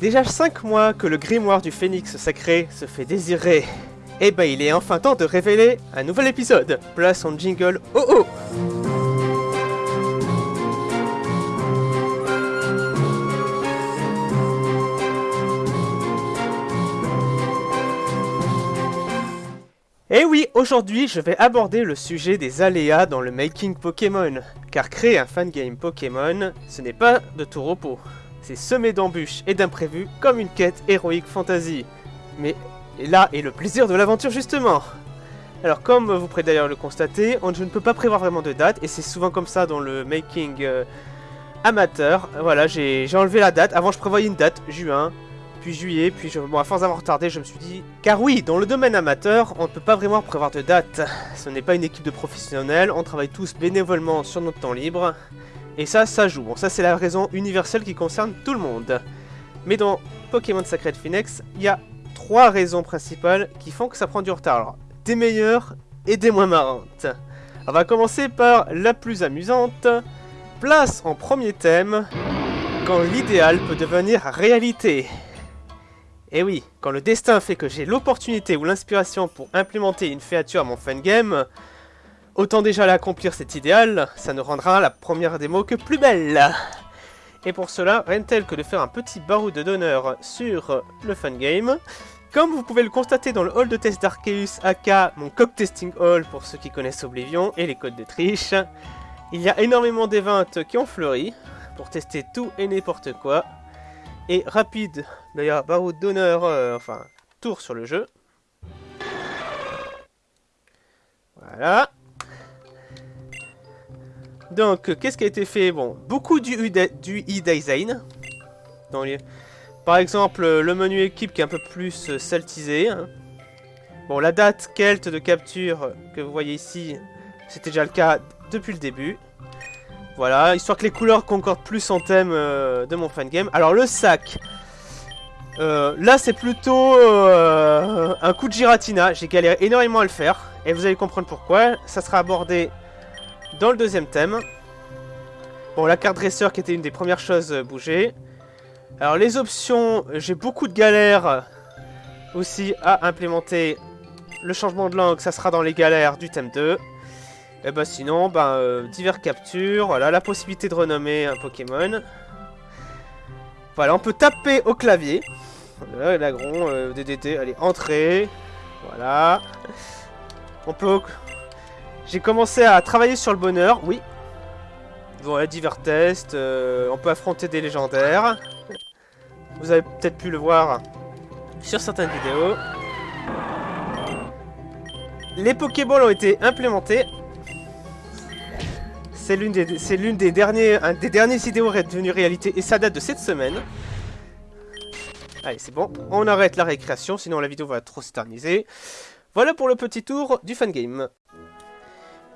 Déjà 5 mois que le grimoire du phénix sacré se fait désirer. Et ben il est enfin temps de révéler un nouvel épisode. Place en jingle oh oh Et oui, aujourd'hui je vais aborder le sujet des aléas dans le making Pokémon. Car créer un fangame Pokémon, ce n'est pas de tout repos. C'est semé d'embûches et d'imprévus comme une quête héroïque fantasy. Mais là est le plaisir de l'aventure justement alors comme vous pourrez d'ailleurs le constater, on, je ne peux pas prévoir vraiment de date, et c'est souvent comme ça dans le making euh, amateur. Voilà, j'ai enlevé la date, avant je prévoyais une date, juin, puis juillet, puis je, bon, à force d'avoir retardé, je me suis dit... Car oui, dans le domaine amateur, on ne peut pas vraiment prévoir de date. Ce n'est pas une équipe de professionnels, on travaille tous bénévolement sur notre temps libre. Et ça, ça joue. Bon, ça c'est la raison universelle qui concerne tout le monde. Mais dans Pokémon Sacred Phoenix, il y a trois raisons principales qui font que ça prend du retard. Alors, des meilleures et des moins marrantes. On va commencer par la plus amusante. Place en premier thème, quand l'idéal peut devenir réalité. Et eh oui, quand le destin fait que j'ai l'opportunité ou l'inspiration pour implémenter une créature à mon fangame, autant déjà l'accomplir cet idéal, ça ne rendra la première démo que plus belle. Et pour cela, rien de tel que de faire un petit baroud d'honneur sur le fangame. Comme vous pouvez le constater dans le hall de test d'Arceus, aka mon cock testing hall pour ceux qui connaissent Oblivion et les codes de triche, il y a énormément d'événements qui ont fleuri pour tester tout et n'importe quoi et rapide, d'ailleurs, barreau d'honneur, euh, enfin, tour sur le jeu. Voilà. Donc, qu'est-ce qui a été fait? Bon, beaucoup du e-design. Par exemple, le menu équipe qui est un peu plus euh, saltisé. Hein. Bon, la date Kelt de capture que vous voyez ici, c'était déjà le cas depuis le début. Voilà, histoire que les couleurs concordent plus en thème euh, de mon fangame. Alors le sac, euh, là c'est plutôt un coup de giratina. J'ai galéré énormément à le faire. Et vous allez comprendre pourquoi. Ça sera abordé dans le deuxième thème. Bon, la carte dresseur qui était une des premières choses bougées. Alors les options, j'ai beaucoup de galères aussi à implémenter. Le changement de langue, ça sera dans les galères du thème 2. Et bah sinon, bah, euh, divers captures, voilà, la possibilité de renommer un Pokémon. Voilà, on peut taper au clavier. L'agron, euh, DDT, allez, entrée. Voilà. On peut... J'ai commencé à travailler sur le bonheur, oui. Voilà, divers tests, euh, on peut affronter des légendaires. Vous avez peut-être pu le voir sur certaines vidéos. Les Pokéballs ont été implémentés c'est l'une des, des derniers, un des derniers vidéos devenue réalité et ça date de cette semaine. Allez, c'est bon. On arrête la récréation, sinon la vidéo va trop s'éterniser. Voilà pour le petit tour du fangame.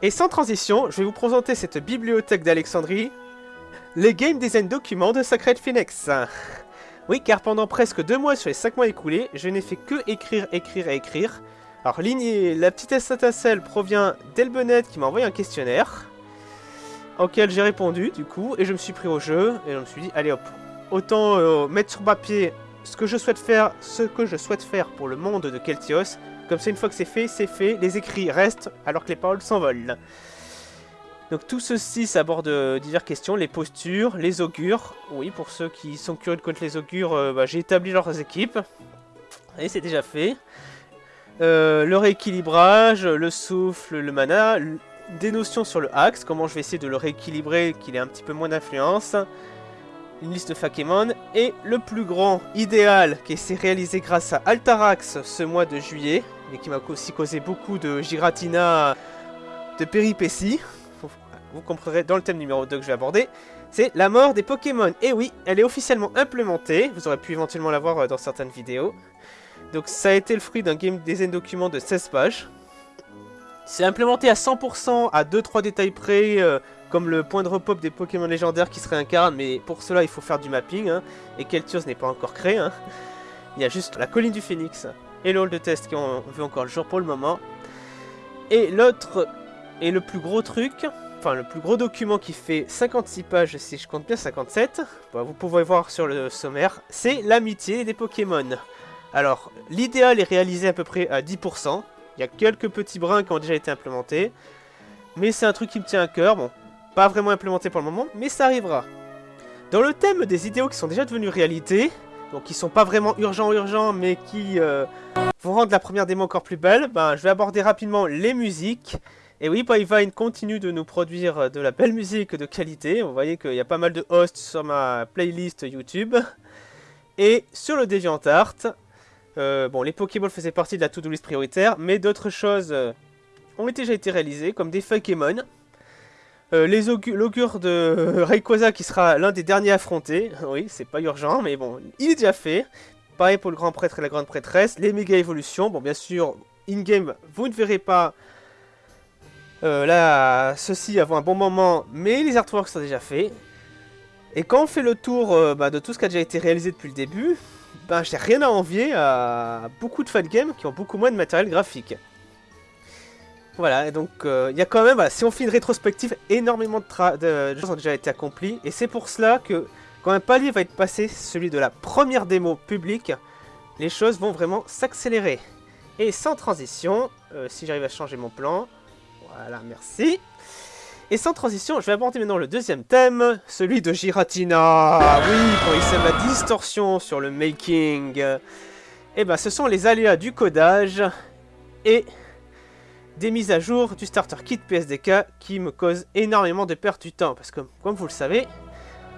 Et sans transition, je vais vous présenter cette bibliothèque d'Alexandrie, les game design documents de Sacred Phoenix. Oui, car pendant presque deux mois sur les cinq mois écoulés, je n'ai fait que écrire, écrire et écrire. Alors, la petite étincelle provient d'Elbenet qui m'a envoyé un questionnaire auquel j'ai répondu du coup et je me suis pris au jeu et je me suis dit allez hop autant euh, mettre sur papier ce que je souhaite faire ce que je souhaite faire pour le monde de Keltios comme ça une fois que c'est fait c'est fait. Les écrits restent alors que les paroles s'envolent. Donc tout ceci s'aborde euh, diverses questions. Les postures les augures. Oui pour ceux qui sont curieux de connaître les augures euh, bah, j'ai établi leurs équipes. Et c'est déjà fait. Le rééquilibrage, le souffle, le mana, des notions sur le axe, comment je vais essayer de le rééquilibrer, qu'il ait un petit peu moins d'influence, une liste de Fakemon, et le plus grand idéal qui s'est réalisé grâce à Altarax ce mois de juillet, et qui m'a aussi causé beaucoup de giratina de péripéties, vous comprendrez dans le thème numéro 2 que je vais aborder, c'est la mort des Pokémon. Et oui, elle est officiellement implémentée, vous aurez pu éventuellement la voir euh, dans certaines vidéos. Donc ça a été le fruit d'un game design document de 16 pages, c'est implémenté à 100% à 2-3 détails près, euh, comme le point de repop des Pokémon légendaires qui se réincarnent, mais pour cela il faut faire du mapping, hein, et Keltios n'est pas encore créé. Hein. Il y a juste la colline du Phénix et le hall de test qui ont vu encore le jour pour le moment. Et l'autre, et le plus gros truc, enfin le plus gros document qui fait 56 pages, si je compte bien 57, vous pouvez voir sur le sommaire, c'est l'amitié des Pokémon. Alors, l'idéal est réalisé à peu près à 10%. Il y a quelques petits brins qui ont déjà été implémentés. Mais c'est un truc qui me tient à cœur. Bon, pas vraiment implémenté pour le moment, mais ça arrivera. Dans le thème des idéaux qui sont déjà devenus réalité, donc qui sont pas vraiment urgents urgents, mais qui euh, vont rendre la première démo encore plus belle, ben, je vais aborder rapidement les musiques. Et oui, Pipevine continue de nous produire de la belle musique de qualité. Vous voyez qu'il y a pas mal de hosts sur ma playlist YouTube. Et sur le DeviantArt, euh, bon, les Pokéballs faisaient partie de la to-do list prioritaire, mais d'autres choses euh, ont déjà été réalisées, comme des Pokémon. Euh, L'augure de Rayquaza qui sera l'un des derniers affrontés. Oui, c'est pas urgent, mais bon, il est déjà fait. Pareil pour le grand prêtre et la grande prêtresse. Les méga évolutions. Bon, bien sûr, in-game, vous ne verrez pas euh, là, ceux-ci avant un bon moment, mais les artworks sont déjà faits. Et quand on fait le tour bah, de tout ce qui a déjà été réalisé depuis le début, ben, j'ai rien à envier à beaucoup de fangames qui ont beaucoup moins de matériel graphique. Voilà, et donc euh, il y a quand même, si on fait une rétrospective, énormément de, choses ont déjà été accomplis. Et c'est pour cela que quand un palier va être passé, celui de la première démo publique, les choses vont vraiment s'accélérer. Et sans transition, euh, si j'arrive à changer mon plan, voilà, merci. Et sans transition, je vais aborder maintenant le deuxième thème, celui de Giratina. Oui, quand il sème la distorsion sur le making. Et eh ben, ce sont les aléas du codage et des mises à jour du starter kit PSDK qui me causent énormément de perte du temps. Parce que, comme vous le savez,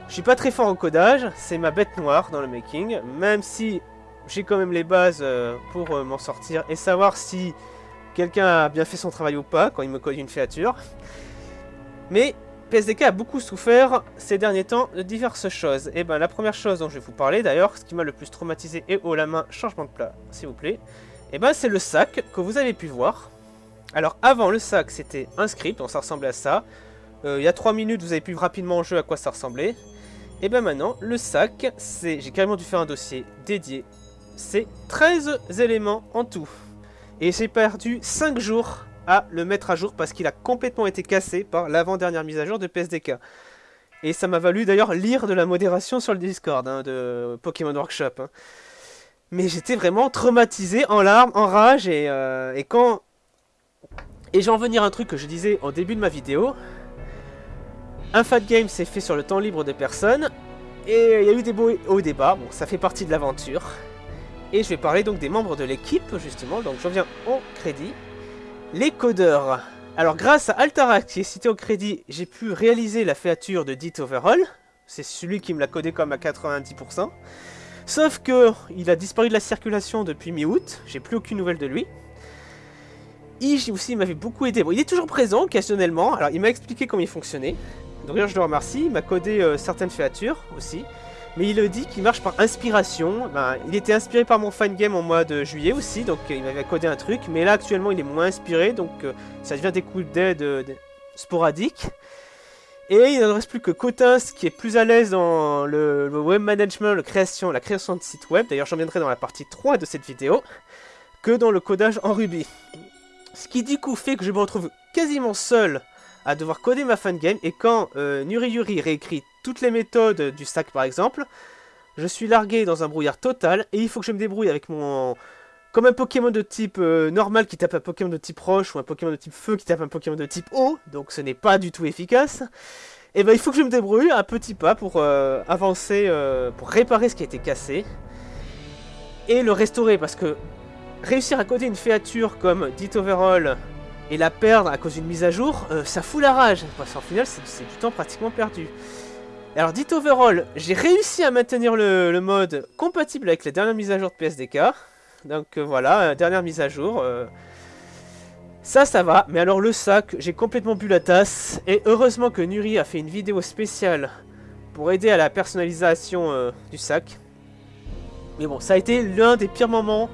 je suis pas très fort au codage, c'est ma bête noire dans le making, même si j'ai quand même les bases euh, pour euh, m'en sortir et savoir si quelqu'un a bien fait son travail ou pas quand il me code une créature. Mais PSDK a beaucoup souffert ces derniers temps de diverses choses. Et ben la première chose dont je vais vous parler d'ailleurs, ce qui m'a le plus traumatisé et haut la main, changement de plat s'il vous plaît, et ben c'est le sac que vous avez pu voir. Alors avant le sac c'était un script, donc ça ressemblait à ça. Euh, il y a 3 minutes vous avez pu rapidement en jeu à quoi ça ressemblait. Et ben maintenant le sac, c'est j'ai carrément dû faire un dossier dédié. C'est 13 éléments en tout. Et j'ai perdu 5 jours à le mettre à jour parce qu'il a complètement été cassé par l'avant-dernière mise à jour de PSDK. Et ça m'a valu d'ailleurs lire de la modération sur le Discord hein, de Pokémon Workshop. Hein. Mais j'étais vraiment traumatisé, en larmes, en rage, et, euh, et quand... Et j'en venir à un truc que je disais au début de ma vidéo. Un fat game s'est fait sur le temps libre de personnes, et il y a eu des beaux hauts débats, bon ça fait partie de l'aventure. Et je vais parler donc des membres de l'équipe, justement, donc je reviens au crédit. Les codeurs. Alors grâce à Altarac qui est cité au crédit, j'ai pu réaliser la féature de Dit Overall. C'est celui qui me l'a codé comme à 90%. Sauf que il a disparu de la circulation depuis mi-août, j'ai plus aucune nouvelle de lui. Ige aussi m'avait beaucoup aidé. Bon, il est toujours présent occasionnellement, alors il m'a expliqué comment il fonctionnait. D'ailleurs je le remercie, il m'a codé euh, certaines féatures aussi mais il dit qu'il marche par inspiration. Ben, il était inspiré par mon game en mois de juillet aussi, donc euh, il m'avait codé un truc, mais là actuellement il est moins inspiré, donc euh, ça devient des coups d'aide sporadiques. Et il ne reste plus que Cotins qui est plus à l'aise dans le, web management, création, la création de sites web, d'ailleurs j'en viendrai dans la partie 3 de cette vidéo, que dans le codage en Ruby. Ce qui du coup fait que je me retrouve quasiment seul à devoir coder ma game et quand Nuri Yuri réécrit toutes les méthodes du stack par exemple, je suis largué dans un brouillard total et il faut que je me débrouille avec mon... Comme un Pokémon de type euh, normal qui tape un Pokémon de type roche ou un Pokémon de type feu qui tape un Pokémon de type eau, donc ce n'est pas du tout efficace. Et eh ben il faut que je me débrouille à petits pas pour euh, avancer, euh, pour réparer ce qui a été cassé. Et le restaurer parce que réussir à coder une féature comme Dit Overall et la perdre à cause d'une mise à jour, ça fout la rage. Parce qu'en final c'est du temps pratiquement perdu. Alors, dit overall, j'ai réussi à maintenir le, mode compatible avec les dernières mises à jour de PSDK. Donc euh, voilà, euh, dernière mise à jour. Euh. Ça, ça va. Mais alors le sac, j'ai complètement bu la tasse. Et heureusement que Nuri a fait une vidéo spéciale pour aider à la personnalisation du sac. Mais bon, ça a été l'un des pires moments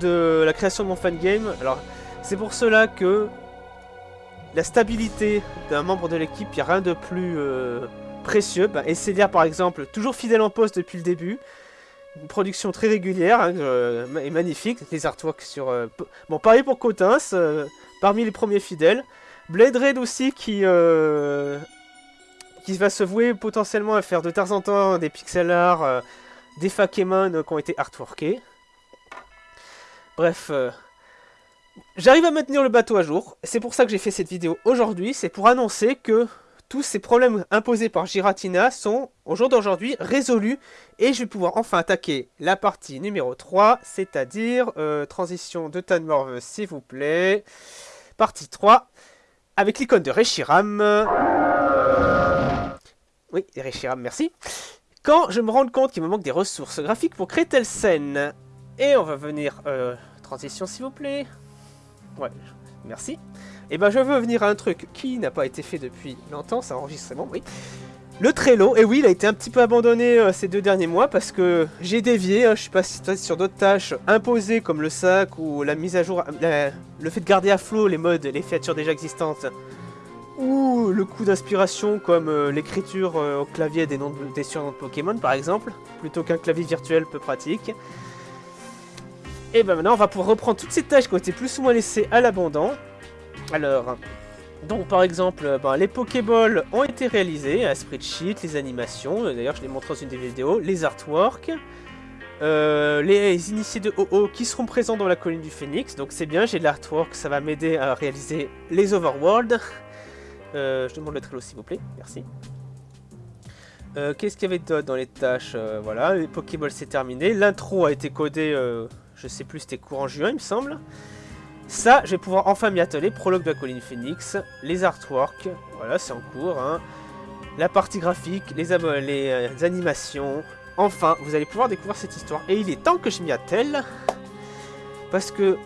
de la création de mon fangame. Alors, c'est pour cela que la stabilité d'un membre de l'équipe, il n'y a rien de plus précieux. Bah, Célia, par exemple, toujours fidèle en poste depuis le début. Une production très régulière hein, euh, et magnifique. Les artworks sur... Euh, bon, pareil pour Cotins, euh, parmi les premiers fidèles. Blade Red aussi qui, euh, va se vouer potentiellement à faire de temps en temps des pixel art, euh, des Fakemon qui ont été artworkés. Bref, euh, j'arrive à maintenir le bateau à jour. C'est pour ça que j'ai fait cette vidéo aujourd'hui. C'est pour annoncer que tous ces problèmes imposés par Giratina sont, au jour d'aujourd'hui, résolus. Et je vais pouvoir enfin attaquer la partie numéro 3, c'est-à-dire transition de Tanmorve, s'il vous plaît. Partie 3 avec l'icône de Reshiram. Oui, Reshiram, merci. Quand je me rends compte qu'il me manque des ressources graphiques pour créer telle scène. Et on va venir... Euh, transition, s'il vous plaît. Ouais, merci. Et eh ben je veux venir à un truc qui n'a pas été fait depuis longtemps, c'est enregistrement, oui. Le Trello, et oui, il a été un petit peu abandonné euh, ces deux derniers mois parce que j'ai dévié, hein, je suis passé sur d'autres tâches imposées comme le sac ou la mise à jour, le fait de garder à flot les modes, les features déjà existantes, ou le coup d'inspiration comme euh, l'écriture au clavier des, noms des surnoms de Pokémon par exemple, plutôt qu'un clavier virtuel peu pratique. Et ben maintenant on va pouvoir reprendre toutes ces tâches qui ont été plus ou moins laissées à l'abandon. Alors, donc par exemple, euh, ben, les Pokéballs ont été réalisés, à spreadsheet, les animations, euh, d'ailleurs je l'ai montré dans une des vidéos, les artworks, euh, les initiés de OO qui seront présents dans la colline du Phoenix, donc c'est bien, j'ai de l'artwork, ça va m'aider à réaliser les Overworld. je demande le Trello s'il vous plaît, merci. Qu'est-ce qu'il y avait d'autre dans les tâches? Voilà, les Pokéballs c'est terminé, l'intro a été codé, je sais plus, c'était courant juin il me semble. Ça, je vais pouvoir enfin m'y atteler. Prologue de la colline Phoenix, les artworks, voilà, c'est en cours. Hein. La partie graphique, les, euh, animations. Enfin, vous allez pouvoir découvrir cette histoire. Et il est temps que je m'y attelle. Parce que...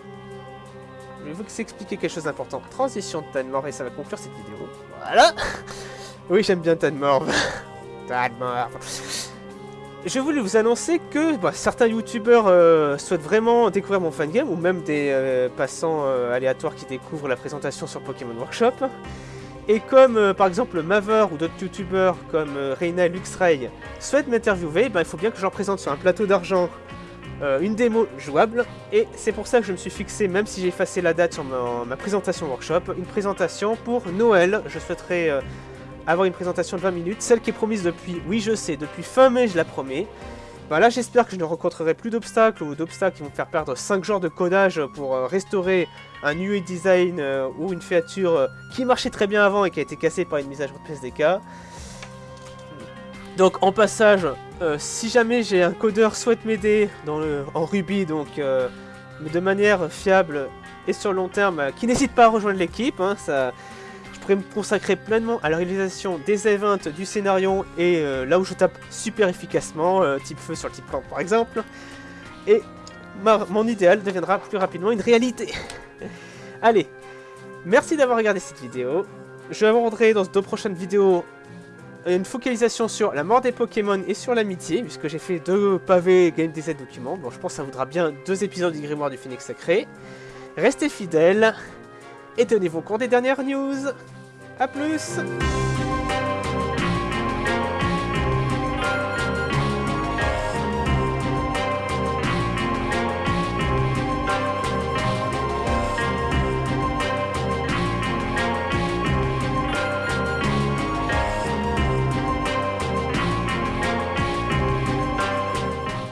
Je vais vous expliquer quelque chose d'important. Transition de Tanmore et ça va conclure cette vidéo. Voilà Oui, j'aime bien Tanmore. Tanmore je voulais vous annoncer que bah, certains youtubeurs euh, souhaitent vraiment découvrir mon fangame, ou même des euh, passants euh, aléatoires qui découvrent la présentation sur Pokémon Workshop. Et comme par exemple Maver ou d'autres youtubeurs comme Reina et Luxray souhaitent m'interviewer, bah, il faut bien que je leur présente sur un plateau d'argent une démo jouable. Et c'est pour ça que je me suis fixé, même si j'ai effacé la date sur ma présentation workshop, une présentation pour Noël. Je souhaiterais avoir une présentation de 20 minutes, celle qui est promise depuis, oui je sais, depuis fin mai je la promets. Bah là j'espère que je ne rencontrerai plus d'obstacles ou d'obstacles qui vont me faire perdre 5 jours de codage pour euh, restaurer un UI design euh, ou une créature euh, qui marchait très bien avant et qui a été cassée par une mise à jour de PSDK. Donc en passage, si jamais j'ai un codeur souhaite m'aider en Ruby, donc de manière fiable et sur le long terme, qui n'hésite pas à rejoindre l'équipe, hein, ça me consacrer pleinement à la réalisation des events, du scénario et euh, là où je tape super efficacement, euh, type feu sur le type plante par exemple. Et mon idéal deviendra plus rapidement une réalité. Allez, merci d'avoir regardé cette vidéo. Je aborderai dans deux prochaines vidéos une focalisation sur la mort des Pokémon et sur l'amitié, puisque j'ai fait deux pavés game design documents. Bon, je pense que ça voudra bien deux épisodes du Grimoire du Phoenix Sacré. Restez fidèles et tenez-vous compte des dernières news. A plus